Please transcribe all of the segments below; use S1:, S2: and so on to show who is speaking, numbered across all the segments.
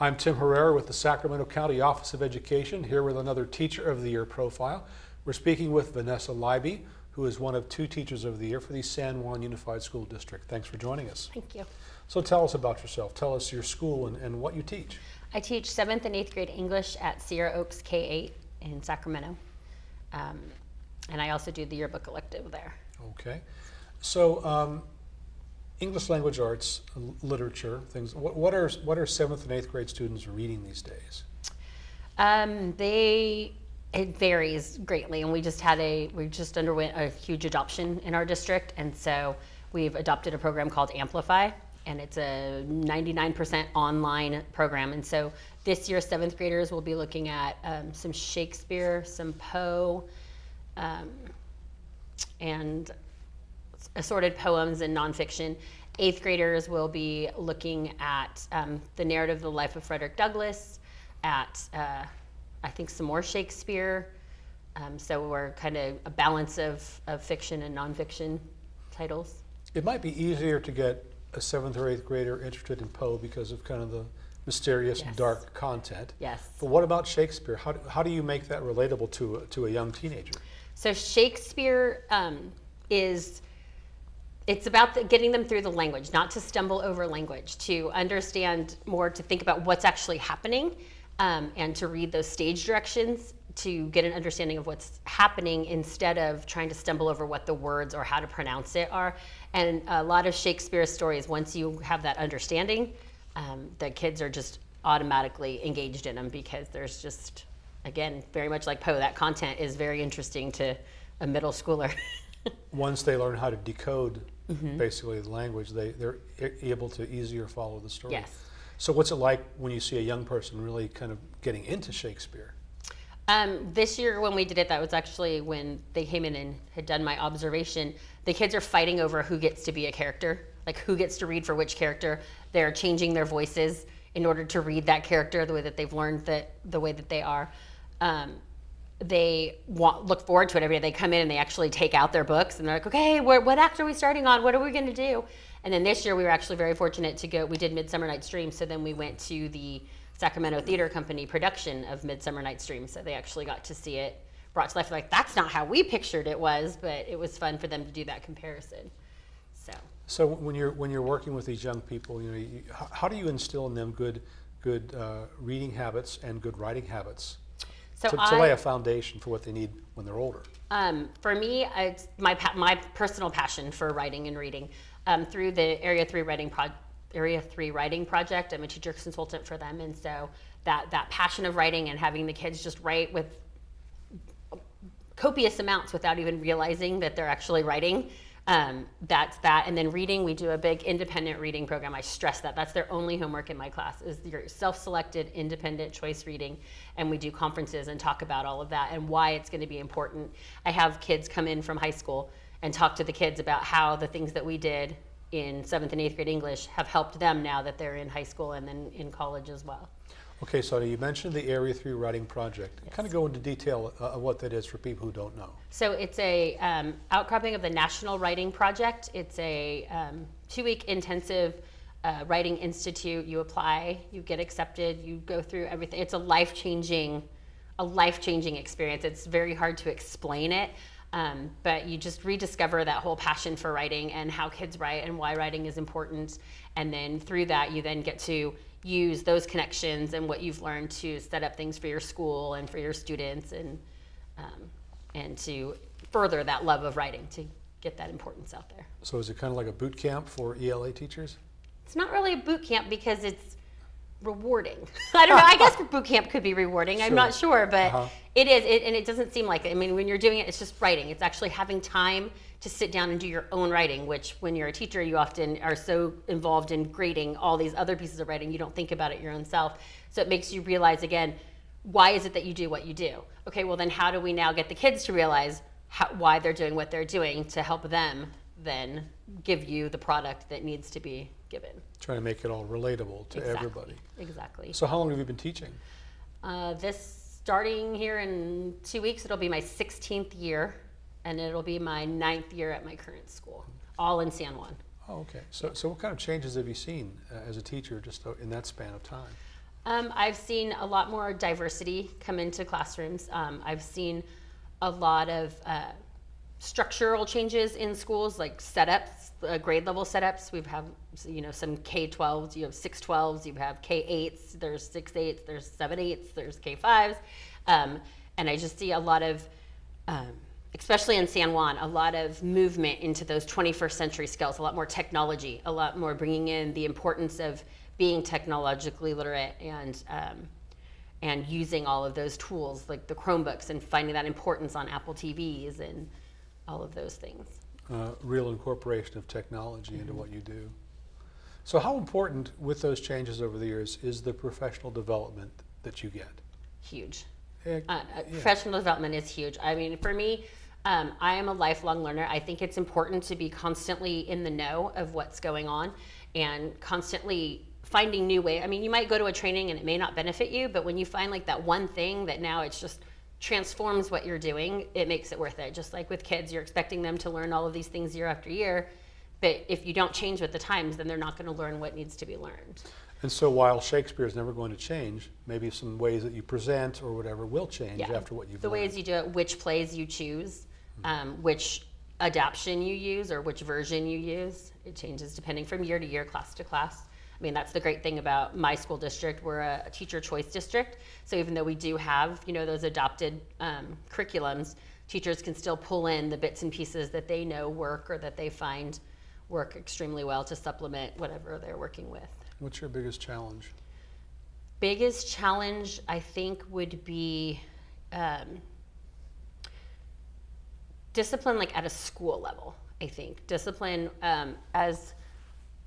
S1: I'm Tim Herrera with the Sacramento County Office of Education, here with another Teacher of the Year profile. We're speaking with Vanessa Leiby, who is one of two Teachers of the Year for the San Juan Unified School District. Thanks for joining us.
S2: Thank you.
S1: So tell us about yourself. Tell us your school and, and what you teach.
S2: I teach 7th and 8th grade English at Sierra Oaks K-8 in Sacramento. Um, and I also do the yearbook elective there.
S1: Okay. So um, English language arts, literature, things. What, what are what are seventh and eighth grade students reading these days?
S2: Um, they it varies greatly, and we just had a we just underwent a huge adoption in our district, and so we've adopted a program called Amplify, and it's a 99% online program. And so this year, seventh graders will be looking at um, some Shakespeare, some Poe, um, and assorted poems and nonfiction. Eighth graders will be looking at um, the narrative of the life of Frederick Douglass, at uh, I think some more Shakespeare. Um, so we're kind of a balance of, of fiction and nonfiction titles.
S1: It might be easier to get a seventh or eighth grader interested in Poe because of kind of the mysterious,
S2: Yes.
S1: dark content.
S2: Yes.
S1: But what about Shakespeare? How, do- how do you make that relatable to a, to a young teenager?
S2: So Shakespeare um, is it's about the, getting them through the language, not to stumble over language, to understand more, to think about what's actually happening, um, and to read those stage directions to get an understanding of what's happening instead of trying to stumble over what the words or how to pronounce it are. And a lot of Shakespeare's stories, once you have that understanding, um, the kids are just automatically engaged in them because there's just, again, very much like Poe, that content is very interesting to a middle schooler.
S1: Once they learn how to decode
S2: Mm-hmm.
S1: basically the language, they, they're able to easier follow the story.
S2: Yes.
S1: So what's it like when you see a young person really kind of getting into Shakespeare?
S2: Um, this year when we did it, that was actually when they came in and had done my observation. The kids are fighting over who gets to be a character, like who gets to read for which character. They're changing their voices in order to read that character the way that they've learned that the way that they are. Um, they want, look forward to it every day. They come in and they actually take out their books and they're like, okay, what, act are we starting on? What are we going to do? And then this year we were actually very fortunate to go. We did Midsummer Night's Dream, so then we went to the Sacramento Theater Company production of Midsummer Night's Dream. So they actually got to see it brought to life. Like that's not how we pictured it was, but it was fun for them to do that comparison. So
S1: So when you're when you're working with these young people, you know, you, how, how do you instill in them good good uh, reading habits and good writing habits
S2: so
S1: to, to
S2: I
S1: lay a foundation for what they need when they're older?
S2: Um, for me, my my personal passion for writing and reading. Um, through the Area Three Writing Pro- Area Three Writing Project, I'm a teacher consultant for them, and so that that passion of writing and having the kids just write with copious amounts without even realizing that they're actually writing. Um, that's that. And then reading, we do a big independent reading program. I stress that. That's their only homework in my class is your self-selected independent choice reading. And we do conferences and talk about all of that and why it's going to be important. I have kids come in from high school and talk to the kids about how the things that we did in seventh and eighth grade English have helped them now that they're in high school and then in college as well.
S1: Okay, so you mentioned the Area Three Writing Project. Kind of go into detail uh, of what that is for people who don't know.
S2: So it's a um, outcropping of the National Writing Project. It's a um, two-week intensive uh, writing institute. You apply, you get accepted, you go through everything. It's a life-changing, a life-changing experience. It's very hard to explain it, um, but you just rediscover that whole passion for writing and how kids write and why writing is important. And then through that, you then get to use those connections and what you've learned to set up things for your school and for your students and um, and to further that love of writing to get that importance out there.
S1: So is it kind of like a boot camp for ELA teachers?
S2: It's not really a boot camp because it's rewarding. I don't know. I guess boot camp could be rewarding. I'm not sure, but
S1: Uh-huh.
S2: it is. It, and it doesn't seem like it. I mean, when you're doing it, it's just writing. It's actually having time to sit down and do your own writing. Which, when you're a teacher, you often are so involved in grading all these other pieces of writing, you don't think about it your own self. So it makes you realize again, why is it that you do what you do? Okay, well then, how do we now get the kids to realize how, why they're doing what they're doing to help them then give you the product that needs to be given?
S1: Trying to make it all relatable to
S2: Exactly.
S1: everybody.
S2: Exactly.
S1: So how long have you been teaching?
S2: Uh, this starting here in two weeks, it'll be my 16th year, and it'll be my ninth year at my current school, all in San Juan.
S1: Oh, okay. So, so what kind of changes have you seen uh, as a teacher just uh, in that span of time?
S2: Um, I've seen a lot more diversity come into classrooms. Um, I've seen a lot of uh, structural changes in schools, like setups, uh, grade level setups. We've have you know some K-12s, you have 6-12s, you have K-8s, there's 6-8s, there's 7-8s, there's K-5s, um, and I just see a lot of um, especially in San Juan, a lot of movement into those 21st century skills, a lot more technology, a lot more bringing in the importance of being technologically literate and um, and using all of those tools like the Chromebooks and finding that importance on Apple TVs and all of those things.
S1: Uh, real incorporation of technology into what you do. So how important with those changes over the years is the professional development that you get?
S2: Huge.
S1: Eh,
S2: Uh, uh, Professional development is huge. I mean, for me, um, I am a lifelong learner. I think it's important to be constantly in the know of what's going on and constantly finding new way. I mean, you might go to a training and it may not benefit you, but when you find like that one thing that now it's just transforms what you're doing, it makes it worth it. Just like with kids, you're expecting them to learn all of these things year after year, but if you don't change with the times, then they're not going to learn what needs to be learned.
S1: And so while Shakespeare is never going to change, maybe some ways that you present or whatever will change
S2: Yeah.
S1: after what you've
S2: the
S1: learned.
S2: ways you do it, which plays you choose, um, which adaptation you use, or which version you use. It changes depending from year to year, class to class. I mean, that's the great thing about my school district. We're a, teacher choice district, so even though we do have, you know, those adopted um, curriculums, teachers can still pull in the bits and pieces that they know work or that they find work extremely well to supplement whatever they're working with.
S1: What's your biggest challenge?
S2: biggest challenge I think would be um, discipline, like at a school level. I think discipline um, as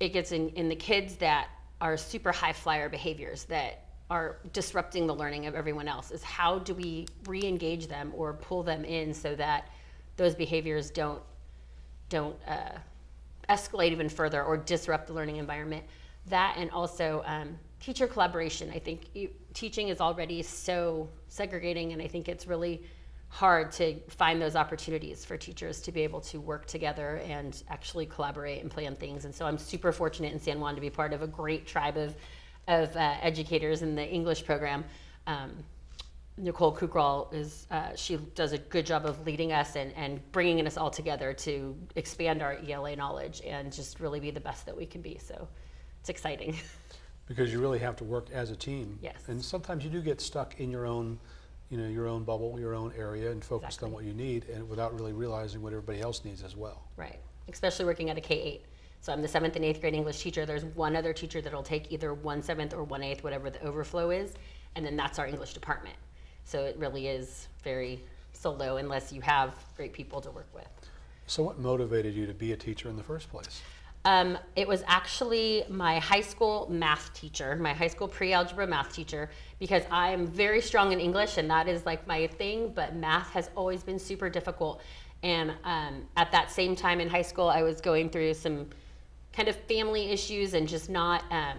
S2: it gets in, in the kids that are super high flyer behaviors that are disrupting the learning of everyone else is how do we re-engage them or pull them in so that those behaviors don't don't uh, escalate even further or disrupt the learning environment. That and also um, teacher collaboration. I think you, teaching is already so segregating, and I think it's really hard to find those opportunities for teachers to be able to work together and actually collaborate and plan things. And so I'm super fortunate in San Juan to be part of a great tribe of, of uh, educators in the English program. Um, Nicole Kukral is, uh, she does a good job of leading us and, and bringing us all together to expand our ELA knowledge and just really be the best that we can be. So it's exciting.
S1: Because you really have to work as a team.
S2: Yes.
S1: And sometimes you do get stuck in your own, you know, your own bubble, your own area, and focused
S2: Exactly.
S1: on what you need, and without really realizing what everybody else needs as well.
S2: Right, especially working at a K eight. So I'm the seventh and eighth grade English teacher. There's one other teacher that'll take either one seventh or one eighth, whatever the overflow is, and then that's our English department. So it really is very solo unless you have great people to work with.
S1: So what motivated you to be a teacher in the first place?
S2: Um, it was actually my high school math teacher, my high school pre-algebra math teacher, because I am very strong in English and that is like my thing, but math has always been super difficult. And um, at that same time in high school, I was going through some kind of family issues and just not um,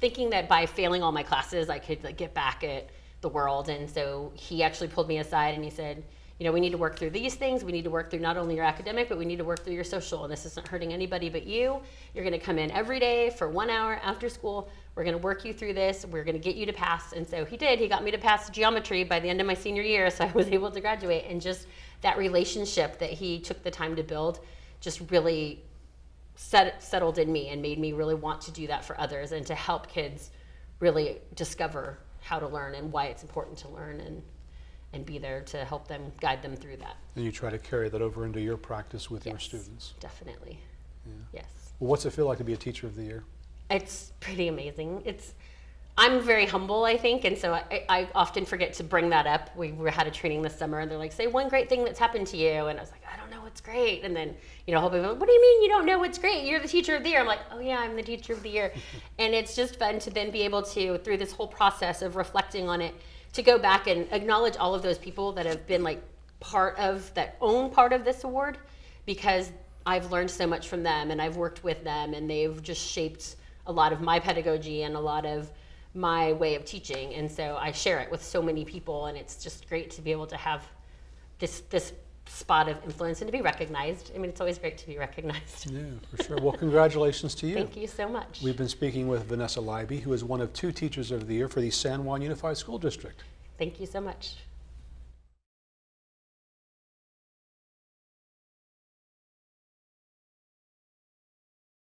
S2: thinking that by failing all my classes, I could like, get back at the world. And so he actually pulled me aside and he said, you know, we need to work through these things. We need to work through not only your academic, but we need to work through your social. And this isn't hurting anybody but you. You're going to come in every day for one hour after school. We're going to work you through this. We're going to get you to pass. And so he did. He got me to pass geometry by the end of my senior year. So I was able to graduate. And just that relationship that he took the time to build just really set, settled in me and made me really want to do that for others and to help kids really discover how to learn and why it's important to learn and and be there to help them guide them through that.
S1: And you try to carry that over into your practice with your students.
S2: Definitely. Yes.
S1: Well, what's it feel like to be a teacher of the year?
S2: It's pretty amazing. It's I'm very humble, I think, and so I, I often forget to bring that up. We had a training this summer, and they're like, "Say one great thing that's happened to you," and I was like, "I don't know what's great." And then, you know, whole people, "What do you mean you don't know what's great? You're the teacher of the year." I'm like, "Oh yeah, I'm the teacher of the year," and it's just fun to then be able to, through this whole process of reflecting on it, to go back and acknowledge all of those people that have been like part of that own part of this award, because I've learned so much from them, and I've worked with them, and they've just shaped a lot of my pedagogy and a lot of my way of teaching. And so i share it with so many people and it's just great to be able to have this this spot of influence and to be recognized. I mean, it's always great to be recognized.
S1: Yeah, for sure. Well, congratulations to you.
S2: Thank you so much.
S1: We've been speaking with Vanessa Leiby, who is one of two Teachers of the Year for the San Juan Unified School District.
S2: Thank you so much.